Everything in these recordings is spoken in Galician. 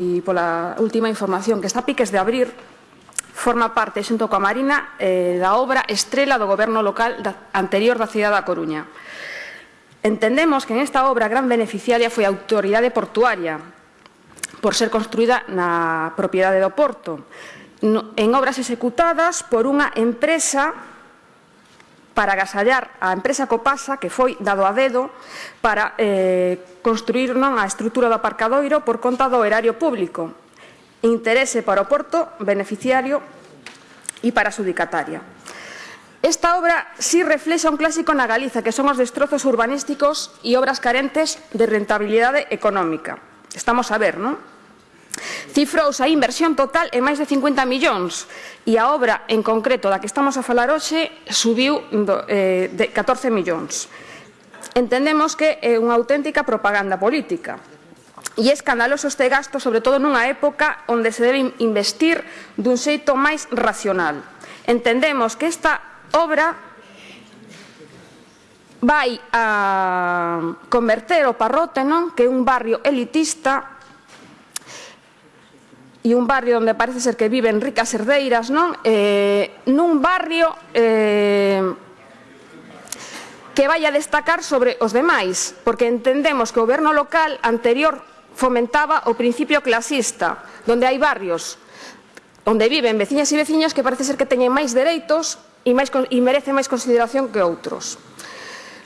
e pola última información que está a piques de abrir, forma parte, xunto coa Marina, eh, da obra estrela do goberno local da, anterior da cidade da Coruña. Entendemos que en esta obra a gran beneficiaria foi a autoridade portuaria, por ser construída na propiedade do Porto, no, en obras executadas por unha empresa para agasallar a empresa Copasa que foi dado a dedo para eh, construir non a estrutura do aparcadoiro por conta do erario público. Interese para o porto, beneficiario e para a sudicataria. Esta obra sí reflexa un clásico na Galiza, que son os destrozos urbanísticos e obras carentes de rentabilidade económica. Estamos a ver, non? Cifrouse a inversión total en máis de 50 millóns e a obra en concreto da que estamos a falar hoxe subiu do, eh, de 14 millóns. Entendemos que é unha auténtica propaganda política. E é escandaloso este gasto, sobre todo nunha época onde se debe investir dun xeito máis racional. Entendemos que esta obra vai a converter o parrote, non? que é un barrio elitista, e un barrio onde parece ser que viven ricas herdeiras, non? Eh, nun barrio eh, que vai a destacar sobre os demais, porque entendemos que o goberno local anterior fomentaba o principio clasista, onde hai barrios onde viven veciñas e veciños que parece ser que teñen máis dereitos e, máis, e merecen máis consideración que outros.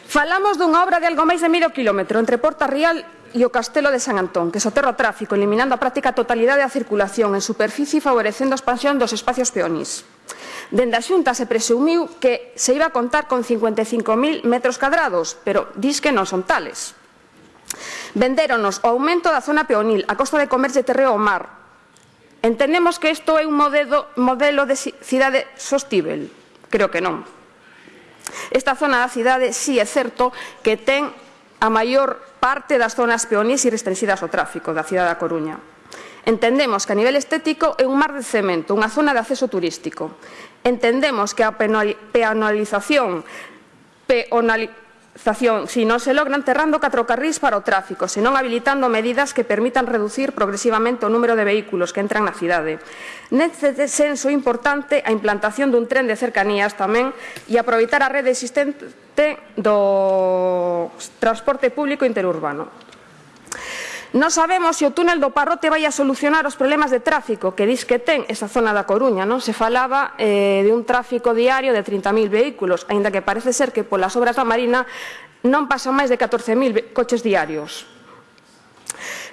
Falamos dunha obra de algo máis de medio kilómetro entre Porta Real e o Castelo de San Antón, que soterra o tráfico, eliminando a práctica totalidade da circulación en superficie e favorecendo a expansión dos espacios peonís. Dende a xunta se presumiu que se iba a contar con 55.000 metros cadrados, pero dis que non son tales. Vendéronos o aumento da zona peonil a costa de comerse terreo ao mar. Entendemos que isto é un modelo, modelo de cidade sostível? Creo que non. Esta zona da cidade si sí, é certo que ten a maior parte das zonas peonís e restringidas ao tráfico da cidade da Coruña. Entendemos que a nivel estético é un mar de cemento, unha zona de acceso turístico. Entendemos que a peonalización, peonalización estación se non se logran cerrando catro carrís para o tráfico, senón habilitando medidas que permitan reducir progresivamente o número de vehículos que entran na cidade. Neste senso importante a implantación dun tren de cercanías tamén e aproveitar a rede existente do transporte público interurbano. Non sabemos se o túnel do Parrote vai a solucionar os problemas de tráfico que dis que ten esa zona da Coruña. Non se falaba eh, de un tráfico diario de 30.000 vehículos, aínda que parece ser que polas obras da Marina non pasan máis de 14.000 coches diarios.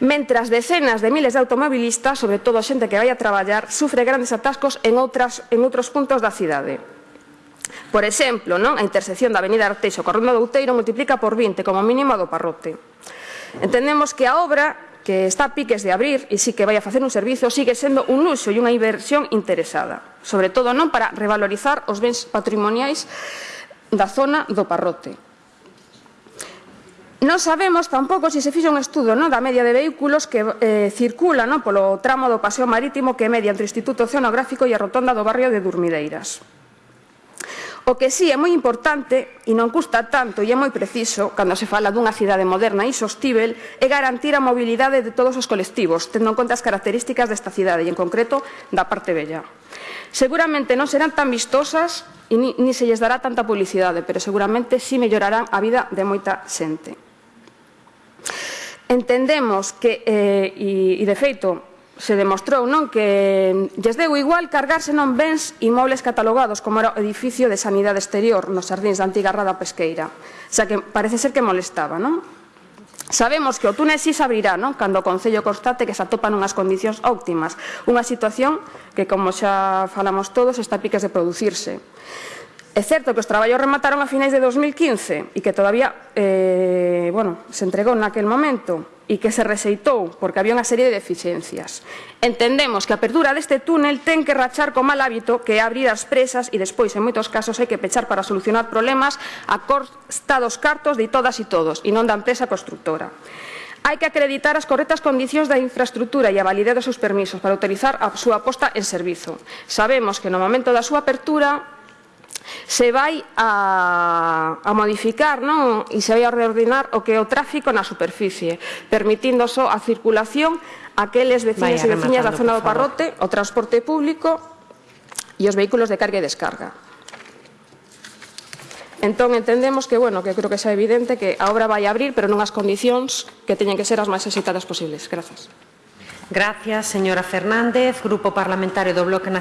Mentras decenas de miles de automobilistas, sobre todo a xente que vai a traballar, sufre grandes atascos en, outras, en outros puntos da cidade. Por exemplo, non a intersección da Avenida Arteixo co Rondo do Outeiro multiplica por 20 como mínimo a do Parrote. Entendemos que a obra que está a piques de abrir e sí que vai a facer un servizo, sigue sendo un luxo e unha inversión interesada, sobre todo non para revalorizar os bens patrimoniais da zona do Parrote. Non sabemos tampouco se se fixe un estudo non, da media de vehículos que eh, circula non, polo tramo do paseo marítimo que media entre o Instituto Oceanográfico e a Rotonda do barrio de Durmideiras. O que sí é moi importante e non custa tanto e é moi preciso cando se fala dunha cidade moderna e sostível é garantir a mobilidade de todos os colectivos, tendo en conta as características desta cidade e en concreto da parte bella. Seguramente non serán tan vistosas e ni, ni se lles dará tanta publicidade, pero seguramente sí mellorarán a vida de moita xente. Entendemos que, eh, e, e de feito, se demostrou non que lles deu igual cargarse non bens inmobles catalogados como era o edificio de sanidade exterior nos sardins da antiga rada pesqueira xa que parece ser que molestaba non? Sabemos que o túnel si se abrirá non? cando o Concello constate que se atopan unhas condicións óptimas unha situación que como xa falamos todos está a piques de producirse É certo que os traballos remataron a finais de 2015 e que todavía eh, bueno, se entregou naquel momento e que se rexeitou porque había unha serie de deficiencias. Entendemos que a apertura deste túnel ten que rachar co mal hábito que é abrir as presas e despois, en moitos casos, hai que pechar para solucionar problemas a costa dos cartos de todas e todos e non da empresa constructora. Hai que acreditar as correctas condicións da infraestructura e a validez dos seus permisos para autorizar a súa posta en servizo. Sabemos que no momento da súa apertura se vai a, a modificar non? e se vai a reordinar o que é o tráfico na superficie, permitindo só a circulación aqueles veciños e veciñas da zona do Parrote, o transporte público e os vehículos de carga e descarga. Entón entendemos que, bueno, que creo que xa é evidente que a obra vai abrir, pero nunhas condicións que teñen que ser as máis exitadas posibles. Grazas. Gracias, señora Fernández. Grupo Parlamentario do Bloque Nacional.